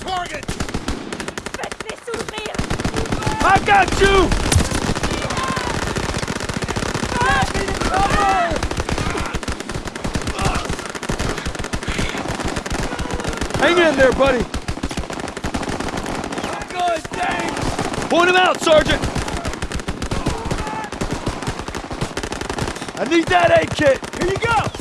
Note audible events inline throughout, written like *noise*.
target! I got you! Hang in there, buddy. Point him out, Sergeant. I need that aid kit. Here you go.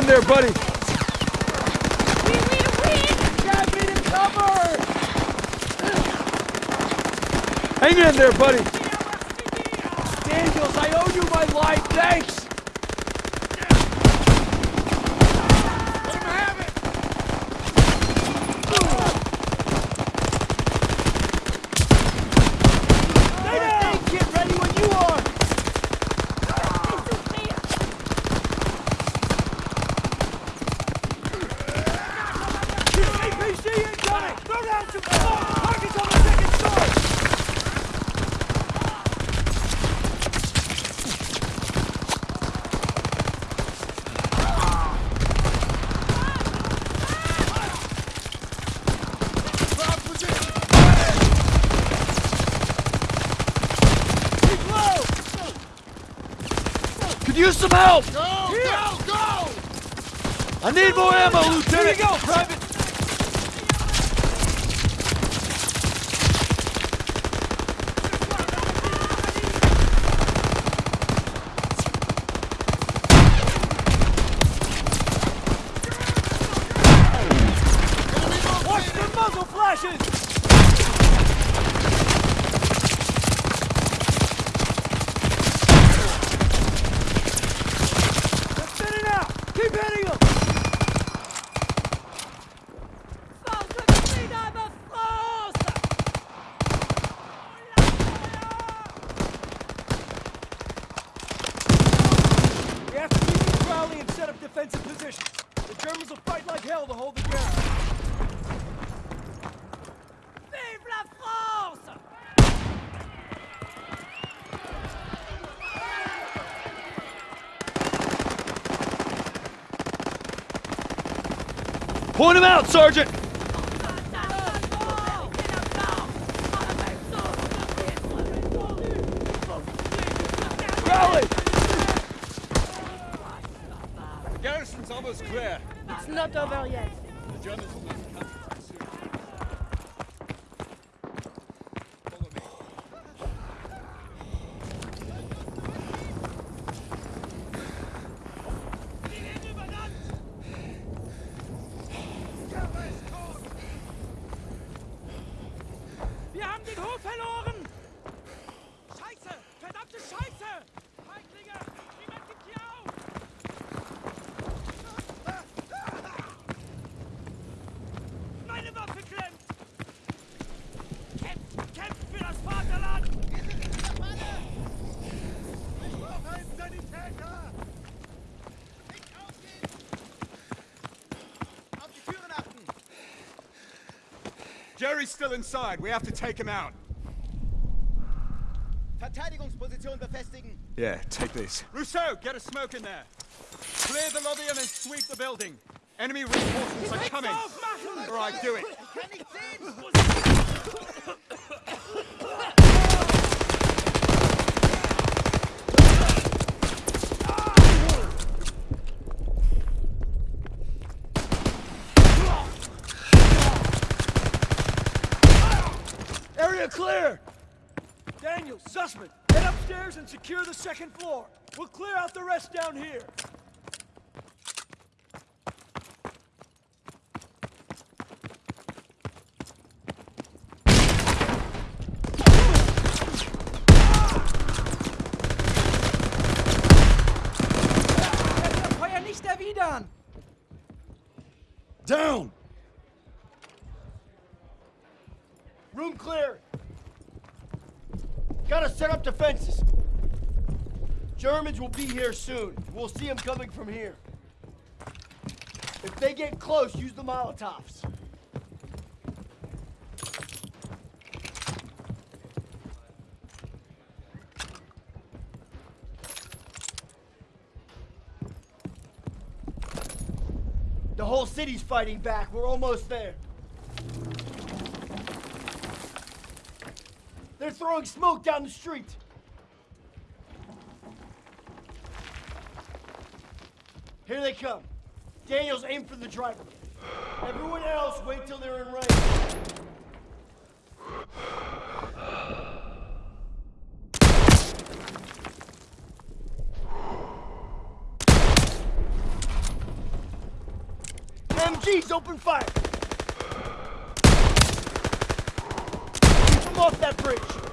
in there, buddy. We need a win. Me to cover. Hang in there, buddy. Daniels, I owe you my life. Thanks. Use some help! Go, Here. go, go! I need more ammo, Lieutenant! Here you go, Private! Watch the muzzle flashes! They're thinning out! Keep hitting them! Force de Freedom of France! We have to keep it rally and set up defensive positions. The Germans will fight like hell to hold the ground. Vive la France! Point him out, Sergeant! Follow me. Wir haben den Hof verloren! Jerry's still inside. We have to take him out. Verteidigungsposition befestigen. Yeah, take this. Rousseau, get a smoke in there. Clear the lobby and then sweep the building. Enemy reinforcements are coming. Aufmachen! All right, do it. *laughs* Area clear! Daniel, Zussman, head upstairs and secure the second floor. We'll clear out the rest down here. Up defenses. Germans will be here soon. We'll see them coming from here. If they get close, use the Molotovs. The whole city's fighting back. We're almost there. They're throwing smoke down the street. Here they come. Daniels, aim for the driver. Everyone else, wait till they're in range. *sighs* MGs, open fire! off that bridge!